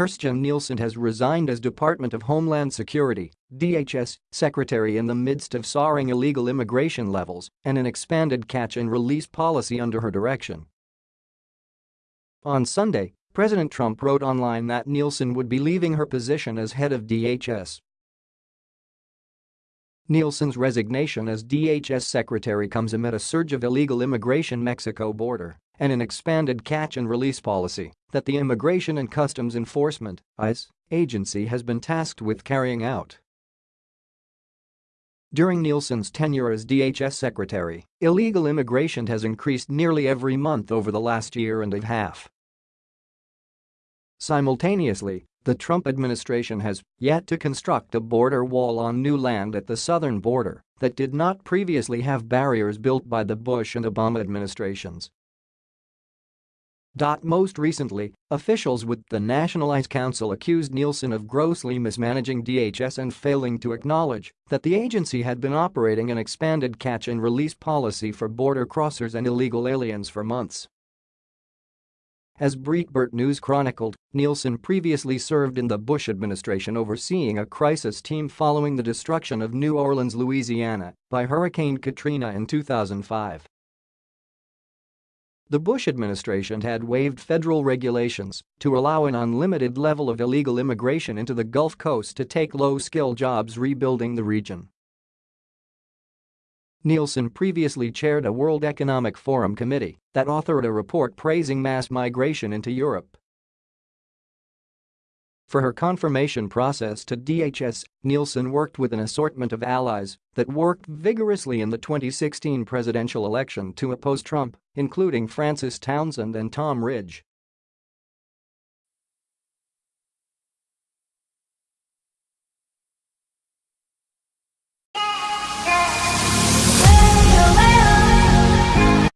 Kirstjen Nielsen has resigned as Department of Homeland Security DHS, secretary in the midst of soaring illegal immigration levels and an expanded catch and release policy under her direction. On Sunday, President Trump wrote online that Nielsen would be leaving her position as head of DHS. Nielsen's resignation as DHS secretary comes amid a surge of illegal immigration Mexico border and an expanded catch and release policy that the Immigration and Customs Enforcement ICE, agency has been tasked with carrying out. During Nielsen's tenure as DHS secretary, illegal immigration has increased nearly every month over the last year and a half. Simultaneously, the Trump administration has yet to construct a border wall on new land at the southern border that did not previously have barriers built by the Bush and Obama administrations. Most recently, officials with the National ICE Council accused Nielsen of grossly mismanaging DHS and failing to acknowledge that the agency had been operating an expanded catch and release policy for border crossers and illegal aliens for months. As Breitbart News chronicled, Nielsen previously served in the Bush administration overseeing a crisis team following the destruction of New Orleans, Louisiana by Hurricane Katrina in 2005. The Bush administration had waived federal regulations to allow an unlimited level of illegal immigration into the Gulf Coast to take low-skill jobs rebuilding the region. Nielsen previously chaired a World Economic Forum committee that authored a report praising mass migration into Europe. For her confirmation process to DHS, Nielsen worked with an assortment of allies that worked vigorously in the 2016 presidential election to oppose Trump, including Frances Townsend and Tom Ridge.